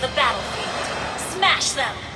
the battlefield. Smash them!